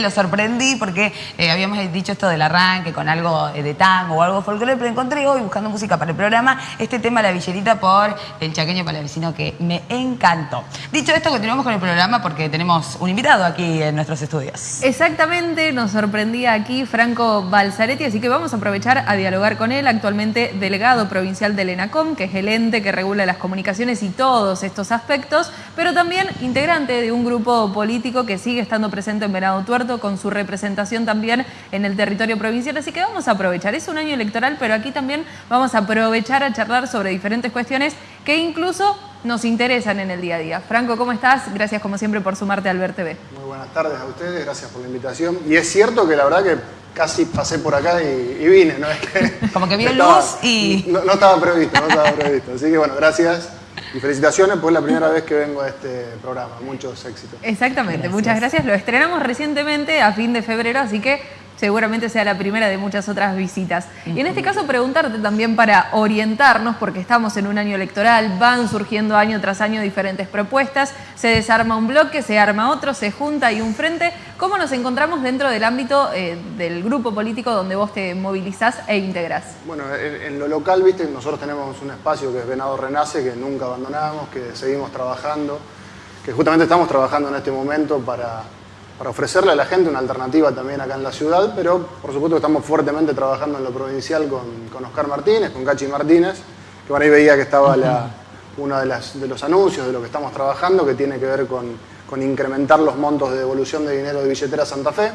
lo sorprendí porque eh, habíamos dicho esto del arranque con algo eh, de tango o algo folclore, pero encontré hoy buscando música para el programa este tema La Villerita por el chaqueño palavecino que me encantó. Dicho esto, continuamos con el programa porque tenemos un invitado aquí en nuestros estudios. Exactamente, nos sorprendía aquí Franco Balzaretti, así que vamos a aprovechar a dialogar con él, actualmente delegado provincial del ENACOM, que es el ente que regula las comunicaciones y todos estos aspectos, pero también integrante de un grupo político que sigue estando presente en Venado Tuerto con su representación también en el territorio provincial. Así que vamos a aprovechar, es un año electoral, pero aquí también vamos a aprovechar a charlar sobre diferentes cuestiones que incluso nos interesan en el día a día. Franco, ¿cómo estás? Gracias como siempre por sumarte al Ver TV. Muy buenas tardes a ustedes, gracias por la invitación. Y es cierto que la verdad que casi pasé por acá y, vine, ¿no? Es que Como que vio luz y... No, no, estaba previsto, no estaba previsto. Así que bueno, gracias. Y felicitaciones, pues es la primera vez que vengo a este programa. Muchos éxitos. Exactamente, muchas gracias. Lo estrenamos recientemente a fin de febrero, así que seguramente sea la primera de muchas otras visitas. Y en este caso preguntarte también para orientarnos, porque estamos en un año electoral, van surgiendo año tras año diferentes propuestas, se desarma un bloque, se arma otro, se junta y un frente. ¿Cómo nos encontramos dentro del ámbito eh, del grupo político donde vos te movilizás e integrás? Bueno, en, lo local, viste, nosotros tenemos un espacio que es Venado Renace, que nunca abandonamos, que seguimos trabajando, que justamente estamos trabajando en este momento para para ofrecerle a la gente una alternativa también acá en la ciudad, pero por supuesto estamos fuertemente trabajando en lo provincial con, con Oscar Martínez, con Cachi Martínez, que por ahí veía que estaba uno de, de los anuncios de lo que estamos trabajando, que tiene que ver con con incrementar los montos de devolución de dinero de billetera Santa Fe,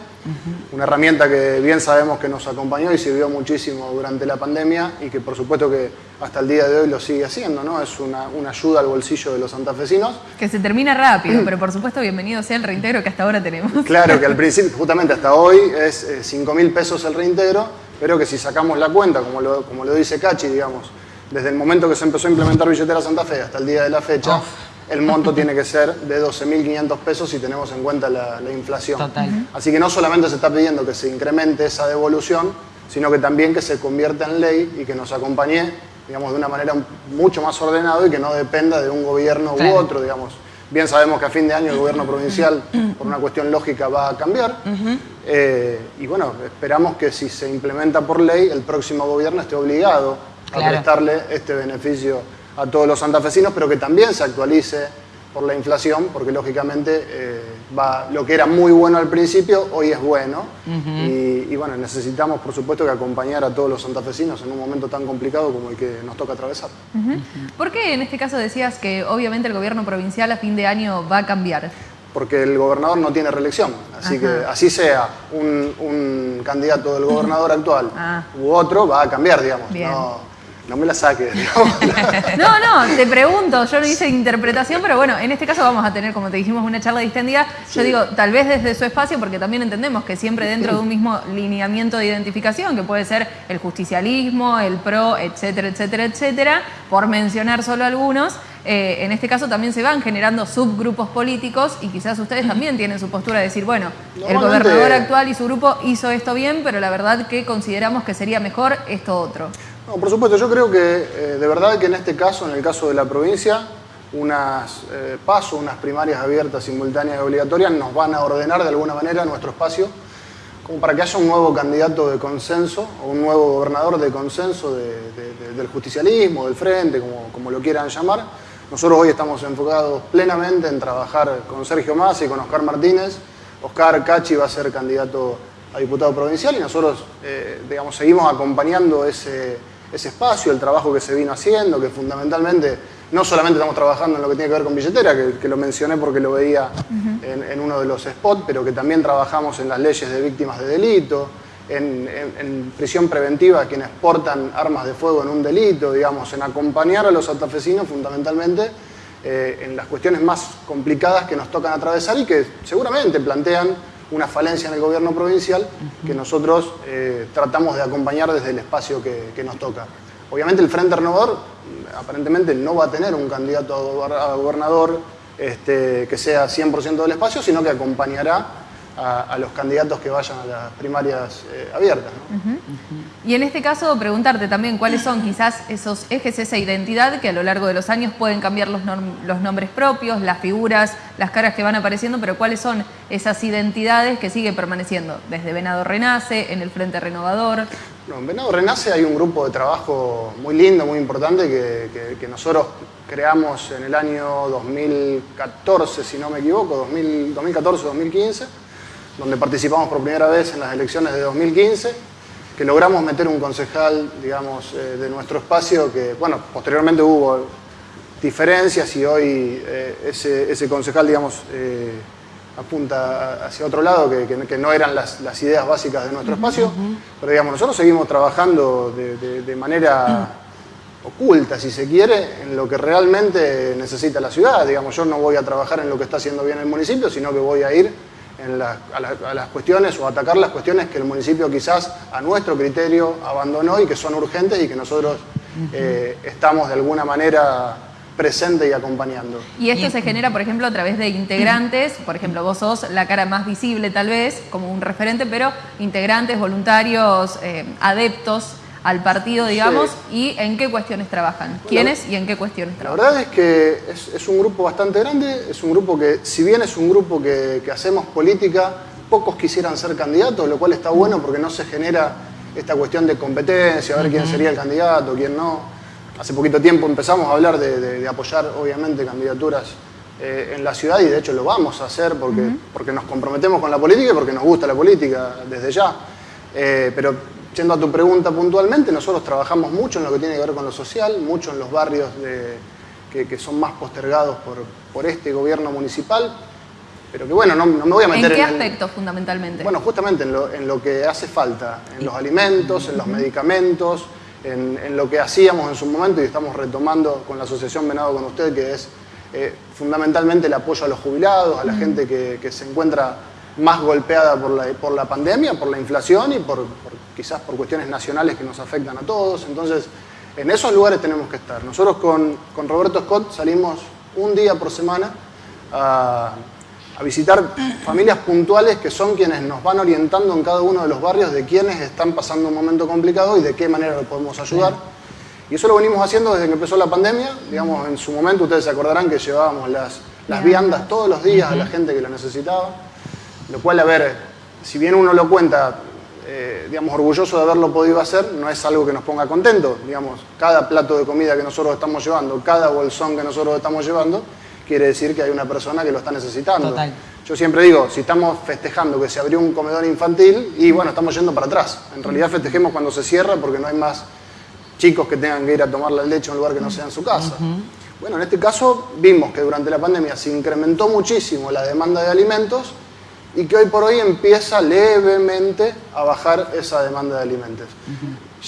una herramienta que bien sabemos que nos acompañó y sirvió muchísimo durante la pandemia y que por supuesto que hasta el día de hoy lo sigue haciendo, ¿no? Es una, ayuda al bolsillo de los santafesinos. Que se termina rápido, pero por supuesto bienvenido sea el reintegro que hasta ahora tenemos. Claro, que al principio, justamente hasta hoy, es 5 mil pesos el reintegro, pero que si sacamos la cuenta, como lo, como lo dice Cachi, digamos, desde el momento que se empezó a implementar billetera Santa Fe hasta el día de la fecha, el monto tiene que ser de 12.500 pesos si tenemos en cuenta la, inflación. Así que no solamente se está pidiendo que se incremente esa devolución, sino que también que se convierta en ley y que nos acompañe, digamos, de una manera mucho más ordenada y que no dependa de un gobierno u otro, digamos. Bien sabemos que a fin de año el gobierno provincial, por una cuestión lógica, va a cambiar. Eh, y bueno, esperamos que si se implementa por ley, el próximo gobierno esté obligado a prestarle este beneficio a todos los santafesinos, pero que también se actualice por la inflación, porque lógicamente eh, va, lo que era muy bueno al principio, hoy es bueno. y, bueno, necesitamos, por supuesto, que acompañar a todos los santafesinos en un momento tan complicado como el que nos toca atravesar. ¿Por qué en este caso decías que obviamente el gobierno provincial a fin de año va a cambiar? Porque el gobernador no tiene reelección, así que así sea un, candidato del gobernador actual ah. u otro, va a cambiar, digamos. No me la saques. no, no, te pregunto, yo no hice interpretación, pero bueno, en este caso vamos a tener, como te dijimos, una charla distendida. Yo digo, tal vez desde su espacio, porque también entendemos que siempre dentro de un mismo lineamiento de identificación, que puede ser el justicialismo, el PRO, etcétera, etcétera, etcétera, por mencionar solo algunos, eh, en este caso también se van generando subgrupos políticos y quizás ustedes también tienen su postura de decir, bueno, el gobernador actual y su grupo hizo esto bien, pero la verdad que consideramos que sería mejor esto otro. No, por supuesto, yo creo que eh, de verdad que en este caso, en el caso de la provincia, unas eh, pasos, unas primarias abiertas, simultáneas y obligatorias nos van a ordenar de alguna manera nuestro espacio como para que haya un nuevo candidato de consenso o un nuevo gobernador de consenso del justicialismo, del frente, como, como lo quieran llamar. Nosotros hoy estamos enfocados plenamente en trabajar con Sergio Massa y con Oscar Martínez. Oscar Cachi va a ser candidato a diputado provincial y nosotros, eh, digamos, seguimos acompañando ese, ese espacio, el trabajo que se vino haciendo, que fundamentalmente no solamente estamos trabajando en lo que tiene que ver con billetera, que, lo mencioné porque lo veía en, uno de los spots, pero que también trabajamos en las leyes de víctimas de delito, en, prisión preventiva a quienes portan armas de fuego en un delito, digamos, en acompañar a los santafesinos fundamentalmente eh, en las cuestiones más complicadas que nos tocan atravesar y que seguramente plantean una falencia en el gobierno provincial que nosotros eh, tratamos de acompañar desde el espacio que, nos toca. Obviamente el Frente Renovador mm, aparentemente no va a tener un candidato a gobernador este, que sea 100% del espacio, sino que acompañará a, los candidatos que vayan a las primarias eh, abiertas. Y en este caso, preguntarte también cuáles son quizás esos ejes, esa identidad que a lo largo de los años pueden cambiar los, los nombres propios, las figuras, las caras que van apareciendo, pero cuáles son esas identidades que siguen permaneciendo desde Venado Renace, en el Frente Renovador. No, en Venado Renace hay un grupo de trabajo muy lindo, muy importante, que, nosotros creamos en el año 2014, si no me equivoco, 2014-2015 donde participamos por primera vez en las elecciones de 2015, que logramos meter un concejal, digamos, eh, de nuestro espacio, que, bueno, posteriormente hubo diferencias y hoy eh, ese, concejal, digamos, eh, apunta hacia otro lado, que, no eran las, ideas básicas de nuestro espacio, pero digamos, nosotros seguimos trabajando de, manera oculta, si se quiere, en lo que realmente necesita la ciudad. Digamos, yo no voy a trabajar en lo que está haciendo bien el municipio, sino que voy a ir a, las cuestiones o atacar las cuestiones que el municipio quizás a nuestro criterio abandonó y que son urgentes y que nosotros eh, estamos de alguna manera presente y acompañando. Y esto se genera, por ejemplo, a través de integrantes, por ejemplo, vos sos la cara más visible tal vez, como un referente, pero integrantes, voluntarios, eh, adeptos al partido, digamos, y en qué cuestiones trabajan. ¿Quiénes y en qué cuestiones trabajan? La verdad es que es, un grupo bastante grande, es un grupo que, si bien es un grupo que, hacemos política, pocos quisieran ser candidatos, lo cual está bueno porque no se genera esta cuestión de competencia, a ver quién sería el candidato, quién no. Hace poquito tiempo empezamos a hablar de, apoyar, obviamente, candidaturas eh, en la ciudad y de hecho lo vamos a hacer porque, porque nos comprometemos con la política y porque nos gusta la política desde ya. Eh, pero Yendo a tu pregunta puntualmente, nosotros trabajamos mucho en lo que tiene que ver con lo social, mucho en los barrios que, son más postergados por, este gobierno municipal, pero que bueno, no, me voy a meter en... qué aspectos fundamentalmente? Bueno, justamente en lo, que hace falta, en los alimentos, en los medicamentos, en, lo que hacíamos en su momento y estamos retomando con la Asociación Venado con usted, que es eh, fundamentalmente el apoyo a los jubilados, a la gente que, se encuentra más golpeada por la, por la pandemia, por la inflación y por quizás por cuestiones nacionales que nos afectan a todos. Entonces, en esos lugares tenemos que estar. Nosotros con, Roberto Scott salimos un día por semana a, visitar familias puntuales que son quienes nos van orientando en cada uno de los barrios de quienes están pasando un momento complicado y de qué manera lo podemos ayudar. Y eso lo venimos haciendo desde que empezó la pandemia. Digamos, en su momento ustedes se acordarán que llevábamos las, las viandas todos los días a la gente que lo necesitaba. Lo cual, a ver, si bien uno lo cuenta eh, digamos, orgulloso de haberlo podido hacer, no es algo que nos ponga contento. Digamos, cada plato de comida que nosotros estamos llevando, cada bolsón que nosotros estamos llevando, quiere decir que hay una persona que lo está necesitando. Yo siempre digo, si estamos festejando que se abrió un comedor infantil, y bueno, estamos yendo para atrás. En realidad festejemos cuando se cierra porque no hay más chicos que tengan que ir a tomar la leche en un lugar que no sea en su casa. Bueno, en este caso vimos que durante la pandemia se incrementó muchísimo la demanda de alimentos y que hoy por hoy empieza levemente a bajar esa demanda de alimentos.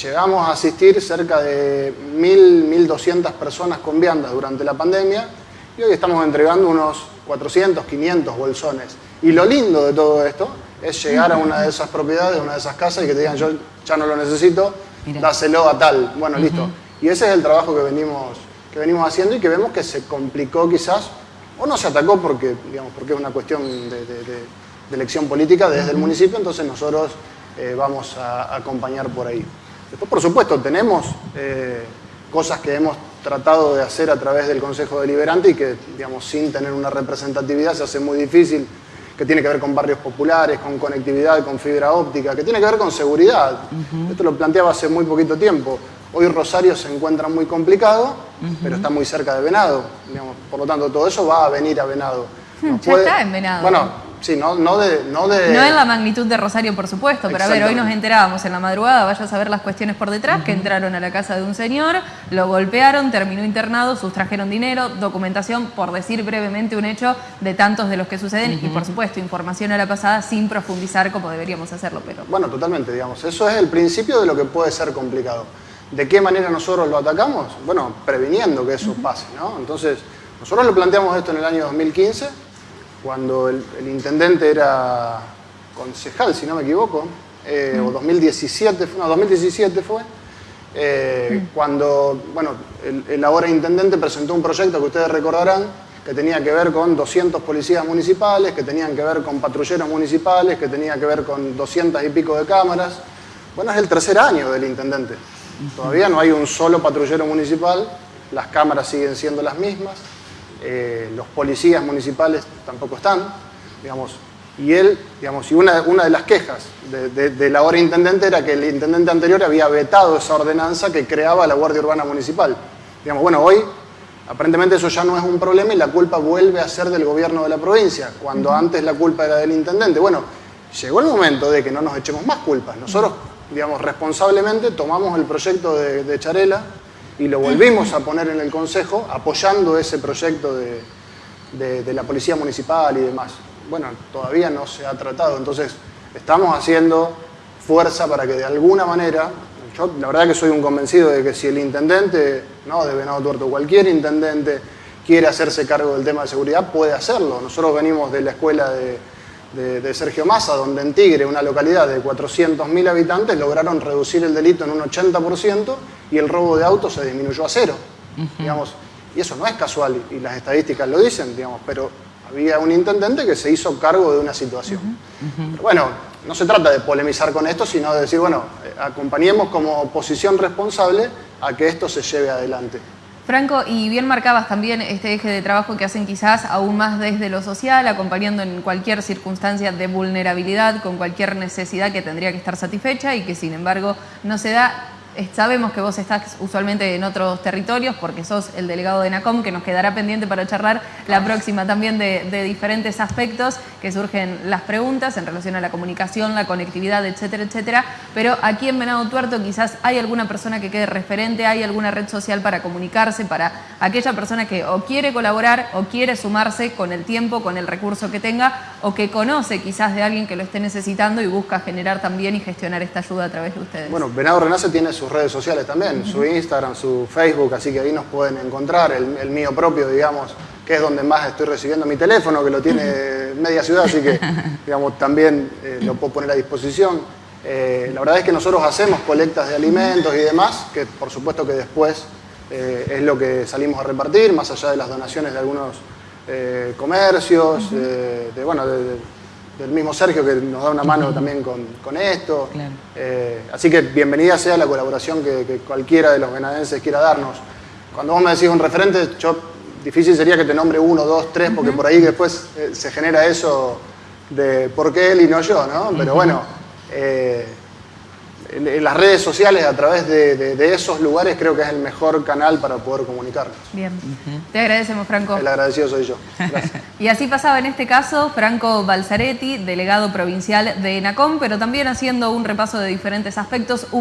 Llegamos a asistir cerca de 1.000, 1.200 personas con viandas durante la pandemia y hoy estamos entregando unos 400, 500 bolsones. Y lo lindo de todo esto es llegar a una de esas propiedades, una de esas casas y que te digan yo ya no lo necesito, dáselo a tal. Bueno, listo. Y ese es el trabajo que venimos, que venimos haciendo y que vemos que se complicó quizás, o no se atacó porque, digamos, porque es una cuestión de de elección política desde el municipio, entonces nosotros eh, vamos a, acompañar por ahí. Después, por supuesto, tenemos eh, cosas que hemos tratado de hacer a través del Consejo Deliberante y que, digamos, sin tener una representatividad se hace muy difícil, que tiene que ver con barrios populares, con conectividad, con fibra óptica, que tiene que ver con seguridad. Esto lo planteaba hace muy poquito tiempo. Hoy Rosario se encuentra muy complicado, pero está muy cerca de Venado. por lo tanto, todo eso va a venir a Venado. ya está en Venado. Bueno, Sí, no, no, de, no de... No en la magnitud de Rosario, por supuesto, pero a ver, hoy nos enterábamos en la madrugada, vaya a saber las cuestiones por detrás, que entraron a la casa de un señor, lo golpearon, terminó internado, sustrajeron dinero, documentación, por decir brevemente un hecho de tantos de los que suceden, y por supuesto, información a la pasada sin profundizar como deberíamos hacerlo. pero Bueno, totalmente, digamos, eso es el principio de lo que puede ser complicado. ¿De qué manera nosotros lo atacamos? Bueno, previniendo que eso pase, ¿no? Entonces, nosotros lo planteamos esto en el año 2015, cuando el, intendente era concejal, si no me equivoco, eh, o 2017, no, 2017 fue, eh, cuando bueno, el, ahora intendente presentó un proyecto que ustedes recordarán, que tenía que ver con 200 policías municipales, que tenían que ver con patrulleros municipales, que tenía que ver con 200 y pico de cámaras. Bueno, es el tercer año del intendente. Todavía no hay un solo patrullero municipal, las cámaras siguen siendo las mismas, eh, los policías municipales tampoco están, digamos, y él, digamos, y una, una de las quejas de, de, la hora intendente era que el intendente anterior había vetado esa ordenanza que creaba la Guardia Urbana Municipal. Digamos, bueno, hoy aparentemente eso ya no es un problema y la culpa vuelve a ser del gobierno de la provincia, cuando antes la culpa era del intendente. Bueno, llegó el momento de que no nos echemos más culpas. Nosotros, digamos, responsablemente tomamos el proyecto de, de Charela y lo volvimos a poner en el Consejo apoyando ese proyecto de, de, la Policía Municipal y demás. Bueno, todavía no se ha tratado, entonces estamos haciendo fuerza para que de alguna manera, yo la verdad que soy un convencido de que si el intendente, no de Venado Tuerto, cualquier intendente quiere hacerse cargo del tema de seguridad, puede hacerlo. Nosotros venimos de la escuela de, de, de Sergio Massa, donde en Tigre, una localidad de 400.000 habitantes, lograron reducir el delito en un 80% y el robo de autos se disminuyó a cero. Uh -huh. digamos, y eso no es casual, y las estadísticas lo dicen, digamos, pero había un intendente que se hizo cargo de una situación. Uh -huh. Pero bueno, no se trata de polemizar con esto, sino de decir, bueno, acompañemos como oposición responsable a que esto se lleve adelante. Franco, y bien marcabas también este eje de trabajo que hacen quizás aún más desde lo social, acompañando en cualquier circunstancia de vulnerabilidad, con cualquier necesidad que tendría que estar satisfecha y que sin embargo no se da Sabemos que vos estás usualmente en otros territorios porque sos el delegado de NACOM, que nos quedará pendiente para charlar la próxima también de, de, diferentes aspectos que surgen las preguntas en relación a la comunicación, la conectividad, etcétera, etcétera. Pero aquí en Venado Tuerto quizás hay alguna persona que quede referente, hay alguna red social para comunicarse, para aquella persona que o quiere colaborar o quiere sumarse con el tiempo, con el recurso que tenga o que conoce quizás de alguien que lo esté necesitando y busca generar también y gestionar esta ayuda a través de ustedes. Bueno, Venado Renace tiene sus redes sociales también, su Instagram, su Facebook, así que ahí nos pueden encontrar, el, el, mío propio, digamos, que es donde más estoy recibiendo mi teléfono, que lo tiene media ciudad, así que, digamos, también eh, lo puedo poner a disposición. Eh, la verdad es que nosotros hacemos colectas de alimentos y demás, que por supuesto que después eh, es lo que salimos a repartir, más allá de las donaciones de algunos comercios, de, bueno, de, de del mismo Sergio que nos da una mano también con, con esto. Claro. Eh, así que bienvenida sea la colaboración que, que, cualquiera de los venadenses quiera darnos. Cuando vos me decís un referente, yo difícil sería que te nombre uno, dos, tres, porque uh -huh. por ahí después eh, se genera eso de por qué él y no yo, ¿no? Pero bueno, eh, en, en, las redes sociales, a través de, de, de, esos lugares, creo que es el mejor canal para poder comunicarnos. Bien, uh -huh. te agradecemos, Franco. El agradecido soy yo. Gracias. y así pasaba en este caso Franco Balzaretti, delegado provincial de ENACOM, pero también haciendo un repaso de diferentes aspectos.